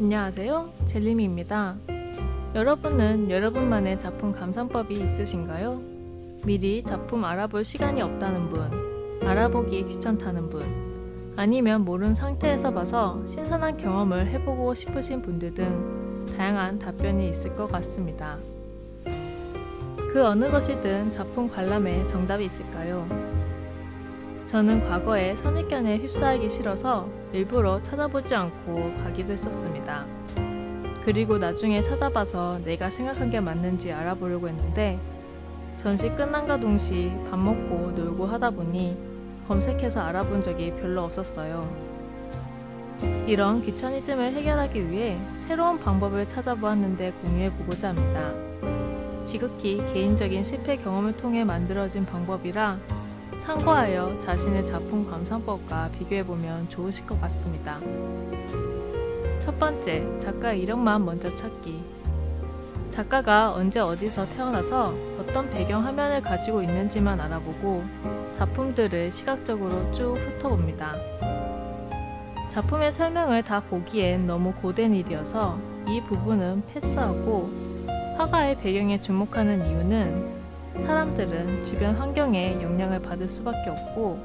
안녕하세요. 젤리미입니다. 여러분은 여러분만의 작품 감상법이 있으신가요? 미리 작품 알아볼 시간이 없다는 분, 알아보기 귀찮다는 분, 아니면 모르는 상태에서 봐서 신선한 경험을 해보고 싶으신 분들 등 다양한 답변이 있을 것 같습니다. 그 어느 것이든 작품 관람에 정답이 있을까요? 저는 과거에 선입견에 휩싸이기 싫어서 일부러 찾아보지 않고 가기도 했었습니다. 그리고 나중에 찾아봐서 내가 생각한 게 맞는지 알아보려고 했는데 전시 끝난과 동시 밥 먹고 놀고 하다 보니 검색해서 알아본 적이 별로 없었어요. 이런 귀차니즘을 해결하기 위해 새로운 방법을 찾아보았는데 공유해보고자 합니다. 지극히 개인적인 실패 경험을 통해 만들어진 방법이라 참고하여 자신의 작품 감상법과 비교해보면 좋으실 것 같습니다. 첫 번째, 작가 이름만 먼저 찾기. 작가가 언제 어디서 태어나서 어떤 배경 화면을 가지고 있는지만 알아보고 작품들을 시각적으로 쭉 훑어봅니다. 작품의 설명을 다 보기엔 너무 고된 일이어서 이 부분은 패스하고 화가의 배경에 주목하는 이유는 사람들은 주변 환경에 영향을 받을 수밖에 없고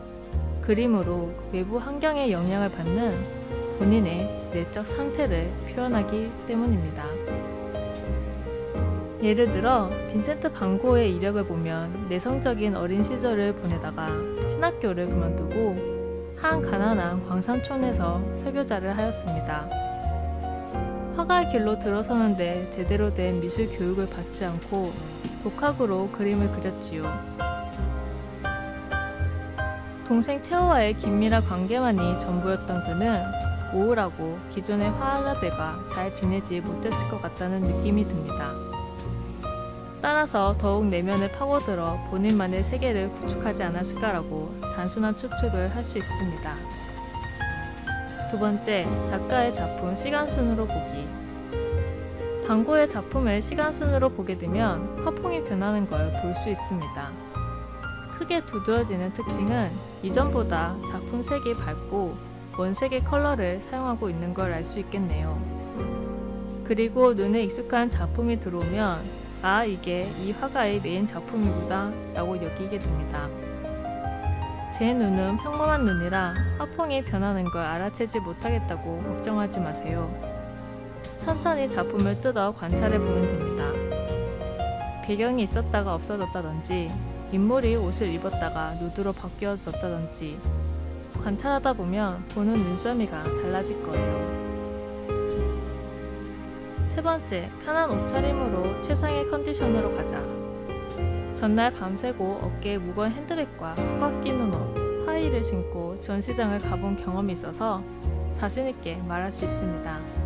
그림으로 외부 환경에 영향을 받는 본인의 내적 상태를 표현하기 때문입니다. 예를 들어 빈센트 반고의 이력을 보면 내성적인 어린 시절을 보내다가 신학교를 그만두고 한 가난한 광산촌에서 설교자를 하였습니다. 화가의 길로 들어서는데 제대로 된 미술 교육을 받지 않고 독학으로 그림을 그렸지요. 동생 태호와의 긴밀한 관계만이 전부였던 그는 우울하고 기존의 화가들과 잘 지내지 못했을 것 같다는 느낌이 듭니다. 따라서 더욱 내면을 파고들어 본인만의 세계를 구축하지 않았을까라고 단순한 추측을 할 수 있습니다. 두 번째, 작가의 작품 시간순으로 보기. 방고의 작품을 시간순으로 보게 되면 화풍이 변하는 걸 볼 수 있습니다. 크게 두드러지는 특징은 이전보다 작품 색이 밝고 원색의 컬러를 사용하고 있는 걸 알 수 있겠네요. 그리고 눈에 익숙한 작품이 들어오면 아 이게 이 화가의 메인 작품이구나 라고 여기게 됩니다. 제 눈은 평범한 눈이라 화풍이 변하는 걸 알아채지 못하겠다고 걱정하지 마세요. 천천히 작품을 뜯어 관찰해 보면 됩니다. 배경이 있었다가 없어졌다든지 인물이 옷을 입었다가 누드로 바뀌어졌다든지 관찰하다 보면 보는 눈썰미가 달라질 거예요. 세 번째, 편한 옷차림으로 최상의 컨디션으로 가자. 전날 밤새고 어깨에 무거운 핸드백과 꽉 끼는 옷, 하이를 신고 전시장을 가본 경험이 있어서 자신있게 말할 수 있습니다.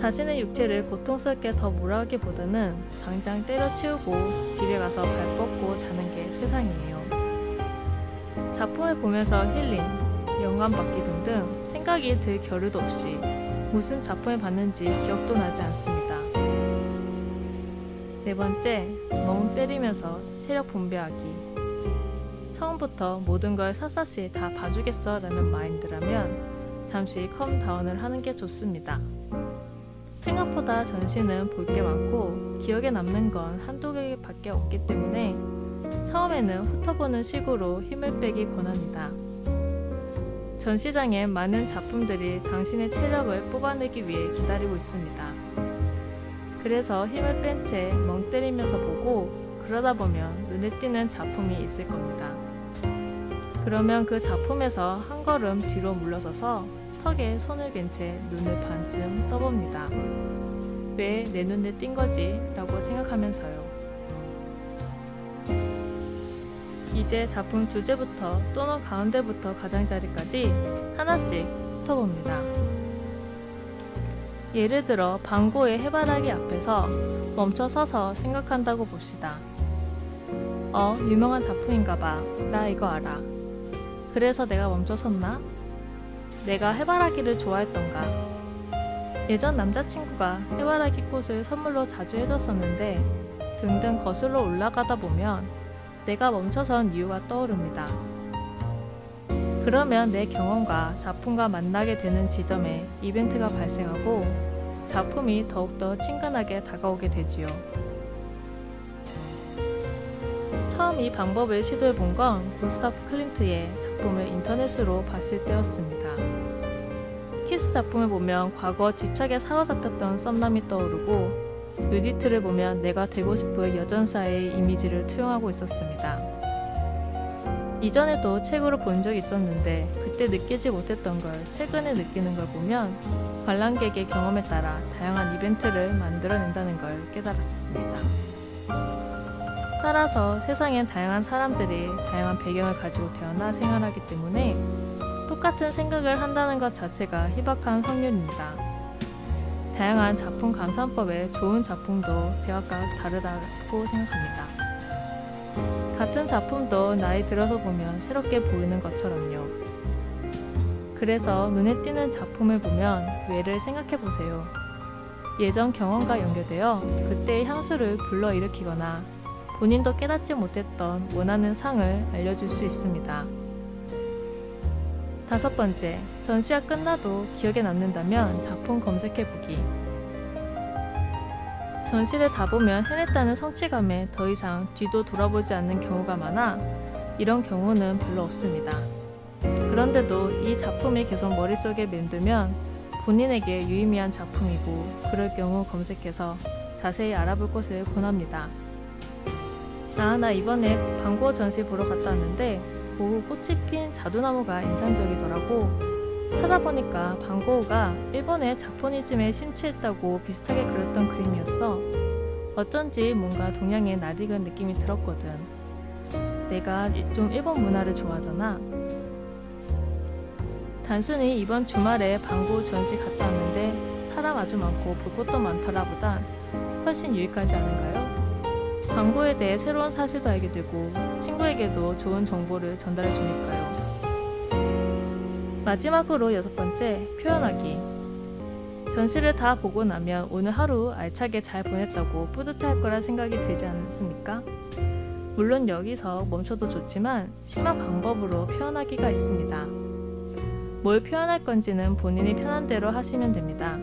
자신의 육체를 고통스럽게 더 몰아가기보다는 당장 때려치우고 집에 가서 발 뻗고 자는 게 세상이에요. 작품을 보면서 힐링, 영감받기 등등 생각이 들 겨를도 없이 무슨 작품을 봤는지 기억도 나지 않습니다. 네 번째, 멍 때리면서 체력 분배하기. 처음부터 모든 걸 샅샅이 다 봐주겠어 라는 마인드라면 잠시 컴 다운을 하는 게 좋습니다. 생각보다 전시는 볼 게 많고 기억에 남는 건 한두 개밖에 없기 때문에 처음에는 훑어보는 식으로 힘을 빼기 권합니다. 전시장엔 많은 작품들이 당신의 체력을 뽑아내기 위해 기다리고 있습니다. 그래서 힘을 뺀 채 멍 때리면서 보고 그러다 보면 눈에 띄는 작품이 있을 겁니다. 그러면 그 작품에서 한 걸음 뒤로 물러서서 턱에 손을 댄 채 눈을 반쯤 떠봅니다. 왜 내 눈에 띈 거지? 라고 생각하면서요. 이제 작품 주제부터 또는 가운데부터 가장자리까지 하나씩 훑어봅니다. 예를 들어 방고의 해바라기 앞에서 멈춰 서서 생각한다고 봅시다. 어, 유명한 작품인가봐. 나 이거 알아. 그래서 내가 멈춰 섰나? 내가 해바라기를 좋아했던가? 예전 남자친구가 해바라기 꽃을 선물로 자주 해줬었는데 등등 거슬러 올라가다 보면 내가 멈춰선 이유가 떠오릅니다. 그러면 내 경험과 작품과 만나게 되는 지점에 이벤트가 발생하고 작품이 더욱더 친근하게 다가오게 되지요. 처음 이 방법을 시도해 본 건 구스타프 클림트의 작품을 인터넷으로 봤을 때였습니다. 키스 작품을 보면 과거 집착에 사로잡혔던 썸남이 떠오르고 유디트를 보면 내가 되고 싶은 여전사의 이미지를 투영하고 있었습니다. 이전에도 책으로 본 적이 있었는데 그때 느끼지 못했던 걸 최근에 느끼는 걸 보면 관람객의 경험에 따라 다양한 이벤트를 만들어낸다는 걸 깨달았었습니다. 따라서 세상엔 다양한 사람들이 다양한 배경을 가지고 태어나 생활하기 때문에 똑같은 생각을 한다는 것 자체가 희박한 확률입니다. 다양한 작품 감상법에 좋은 작품도 제각각 다르다고 생각합니다. 같은 작품도 나이 들어서 보면 새롭게 보이는 것처럼요. 그래서 눈에 띄는 작품을 보면 왜를 생각해 보세요. 예전 경험과 연결되어 그때의 향수를 불러일으키거나 본인도 깨닫지 못했던 원하는 상을 알려줄 수 있습니다. 다섯 번째, 전시가 끝나도 기억에 남는다면 작품 검색해보기. 전시를 다 보면 해냈다는 성취감에 더 이상 뒤도 돌아보지 않는 경우가 많아 이런 경우는 별로 없습니다. 그런데도 이 작품이 계속 머릿속에 맴돌면 본인에게 유의미한 작품이고 그럴 경우 검색해서 자세히 알아볼 것을 권합니다. 아, 나 이번에 광고 전시 보러 갔다 왔는데 고 꽃이 핀 자두나무가 인상적이더라고. 찾아보니까 방고우가 일본의 자포니즘에 심취했다고 비슷하게 그렸던 그림이었어. 어쩐지 뭔가 동양의 낯익은 느낌이 들었거든. 내가 좀 일본 문화를 좋아하잖아. 단순히 이번 주말에 방고 전시 갔다 왔는데 사람 아주 많고 볼 것도 많더라 보단 훨씬 유익하지 않은가요? 광고에 대해 새로운 사실도 알게 되고 친구에게도 좋은 정보를 전달해 주니까요. 마지막으로 여섯 번째, 표현하기. 전시를 다 보고 나면 오늘 하루 알차게 잘 보냈다고 뿌듯할 거라 생각이 들지 않습니까? 물론 여기서 멈춰도 좋지만 심한 방법으로 표현하기가 있습니다. 뭘 표현할 건지는 본인이 편한 대로 하시면 됩니다.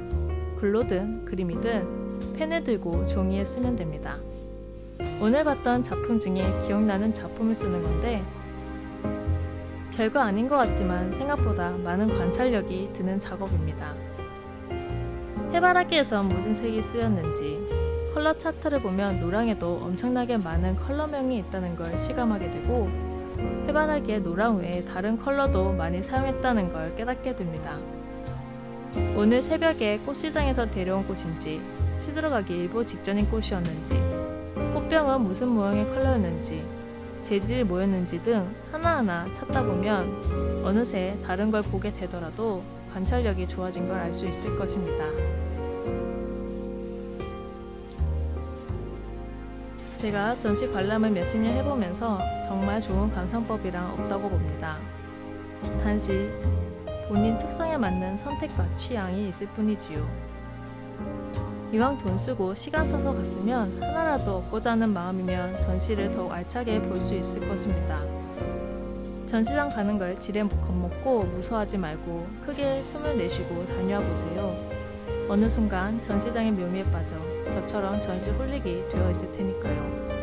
글로든 그림이든 펜을 들고 종이에 쓰면 됩니다. 오늘 봤던 작품 중에 기억나는 작품을 쓰는 건데 별거 아닌 것 같지만 생각보다 많은 관찰력이 드는 작업입니다. 해바라기에선 무슨 색이 쓰였는지 컬러 차트를 보면 노랑에도 엄청나게 많은 컬러명이 있다는 걸 실감하게 되고 해바라기의 노랑 외에 다른 컬러도 많이 사용했다는 걸 깨닫게 됩니다. 오늘 새벽에 꽃시장에서 데려온 꽃인지 시들어가기 일보 직전인 꽃이었는지 꽃병은 무슨 모양의 컬러였는지 재질이 뭐였는지 등 하나하나 찾다 보면 어느새 다른 걸 보게 되더라도 관찰력이 좋아진 걸 알 수 있을 것입니다. 제가 전시 관람을 몇십 년 해보면서 정말 좋은 감상법이랑 없다고 봅니다. 단지 본인 특성에 맞는 선택과 취향이 있을 뿐이지요. 이왕 돈 쓰고 시간 써서 갔으면 하나라도 얻고자 하는 마음이면 전시를 더욱 알차게 볼 수 있을 것입니다. 전시장 가는 걸 지레 겁먹고 무서워하지 말고 크게 숨을 내쉬고 다녀와 보세요. 어느 순간 전시장의 묘미에 빠져 저처럼 전시 홀릭이 되어 있을 테니까요.